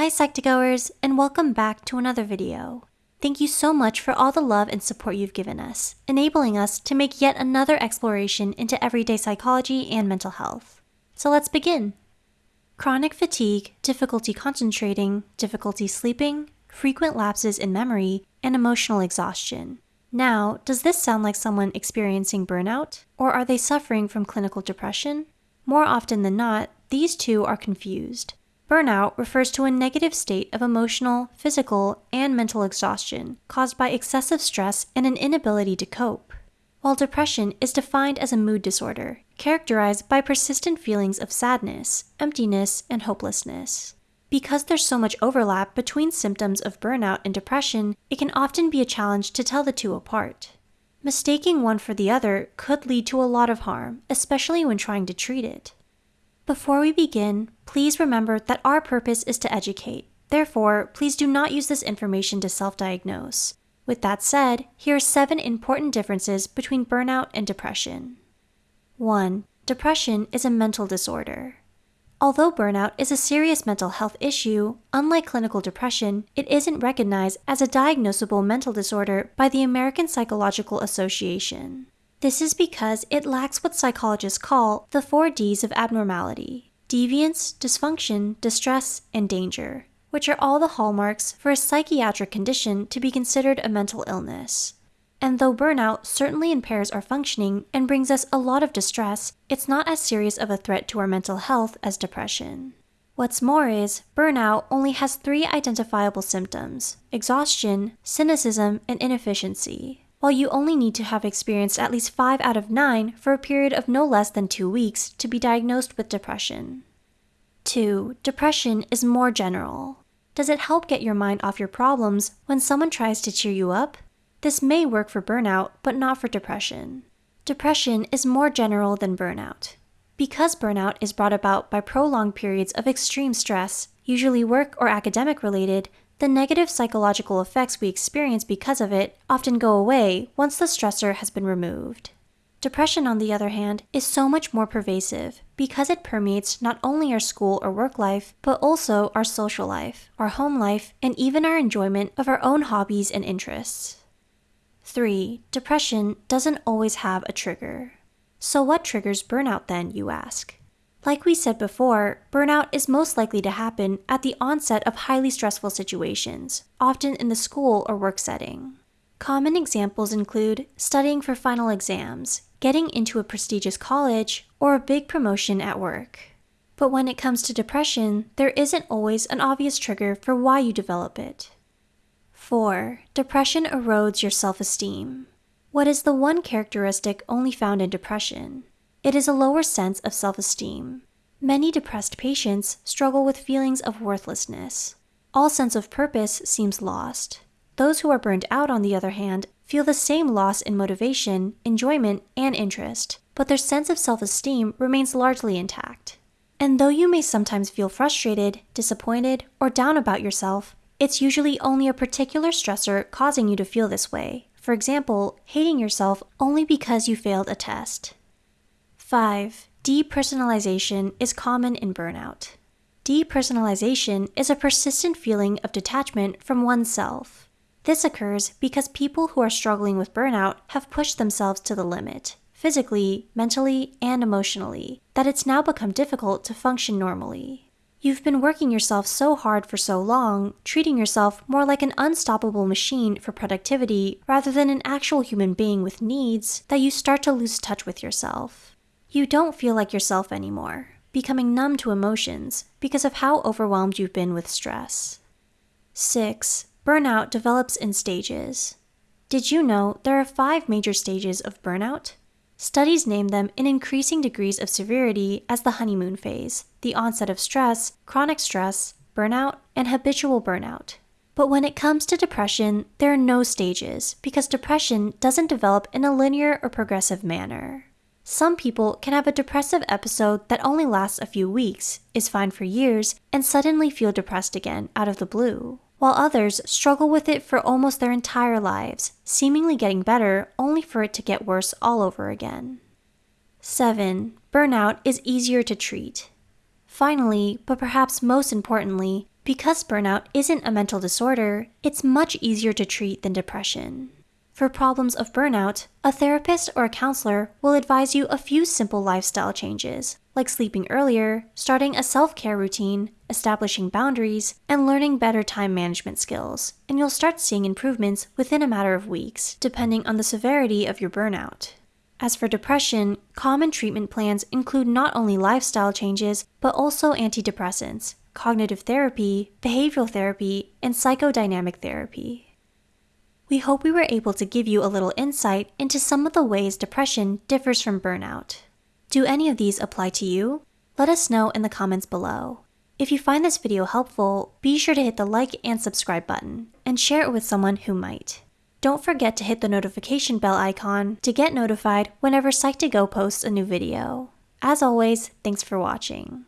Hi Psych2Goers, and welcome back to another video. Thank you so much for all the love and support you've given us, enabling us to make yet another exploration into everyday psychology and mental health. So let's begin. Chronic fatigue, difficulty concentrating, difficulty sleeping, frequent lapses in memory, and emotional exhaustion. Now, does this sound like someone experiencing burnout? Or are they suffering from clinical depression? More often than not, these two are confused. Burnout refers to a negative state of emotional, physical, and mental exhaustion caused by excessive stress and an inability to cope. While depression is defined as a mood disorder, characterized by persistent feelings of sadness, emptiness, and hopelessness. Because there's so much overlap between symptoms of burnout and depression, it can often be a challenge to tell the two apart. Mistaking one for the other could lead to a lot of harm, especially when trying to treat it. Before we begin, please remember that our purpose is to educate. Therefore, please do not use this information to self-diagnose. With that said, here are seven important differences between burnout and depression. 1. Depression is a mental disorder. Although burnout is a serious mental health issue, unlike clinical depression, it isn't recognized as a diagnosable mental disorder by the American Psychological Association. This is because it lacks what psychologists call the four Ds of abnormality deviance, dysfunction, distress, and danger, which are all the hallmarks for a psychiatric condition to be considered a mental illness. And though burnout certainly impairs our functioning and brings us a lot of distress, it's not as serious of a threat to our mental health as depression. What's more is, burnout only has three identifiable symptoms exhaustion, cynicism, and inefficiency while you only need to have experienced at least 5 out of 9 for a period of no less than 2 weeks to be diagnosed with depression. 2. Depression is more general. Does it help get your mind off your problems when someone tries to cheer you up? This may work for burnout, but not for depression. Depression is more general than burnout. Because burnout is brought about by prolonged periods of extreme stress, usually work or academic related, the negative psychological effects we experience because of it often go away once the stressor has been removed. Depression, on the other hand, is so much more pervasive because it permeates not only our school or work life, but also our social life, our home life, and even our enjoyment of our own hobbies and interests. 3. Depression doesn't always have a trigger. So, what triggers burnout then, you ask? Like we said before, burnout is most likely to happen at the onset of highly stressful situations, often in the school or work setting. Common examples include studying for final exams, getting into a prestigious college, or a big promotion at work. But when it comes to depression, there isn't always an obvious trigger for why you develop it. 4. Depression erodes your self esteem. What is the one characteristic only found in depression? It is a lower sense of self esteem. Many depressed patients struggle with feelings of worthlessness. All sense of purpose seems lost. Those who are burned out, on the other hand, feel the same loss in motivation, enjoyment, and interest, but their sense of self esteem remains largely intact. And though you may sometimes feel frustrated, disappointed, or down about yourself, it's usually only a particular stressor causing you to feel this way. For example, hating yourself only because you failed a test. 5. Depersonalization is common in burnout. Depersonalization is a persistent feeling of detachment from oneself. This occurs because people who are struggling with burnout have pushed themselves to the limit, physically, mentally, and emotionally, that it's now become difficult to function normally. You've been working yourself so hard for so long, treating yourself more like an unstoppable machine for productivity rather than an actual human being with needs, that you start to lose touch with yourself. You don't feel like yourself anymore, becoming numb to emotions because of how overwhelmed you've been with stress. 6. Burnout develops in stages. Did you know there are five major stages of burnout? Studies name them in increasing degrees of severity as the honeymoon phase, the onset of stress, chronic stress, burnout, and habitual burnout. But when it comes to depression, there are no stages because depression doesn't develop in a linear or progressive manner. Some people can have a depressive episode that only lasts a few weeks, is fine for years, and suddenly feel depressed again out of the blue, while others struggle with it for almost their entire lives, seemingly getting better only for it to get worse all over again. 7. Burnout is easier to treat. Finally, but perhaps most importantly, Because burnout isn't a mental disorder, it's much easier to treat than depression. For problems of burnout, a therapist or a counselor will advise you a few simple lifestyle changes, like sleeping earlier, starting a self care routine, establishing boundaries, and learning better time management skills, and you'll start seeing improvements within a matter of weeks, depending on the severity of your burnout. As for depression, common treatment plans include not only lifestyle changes, but also antidepressants, cognitive therapy, behavioral therapy, and psychodynamic therapy. We hope we were able to give you a little insight into some of the ways depression differs from burnout. Do any of these apply to you? Let us know in the comments below. If you find this video helpful, be sure to hit the like and subscribe button, and share it with someone who might. Don't forget to hit the notification bell icon to get notified whenever Psych2Go posts a new video. As always, thanks for watching.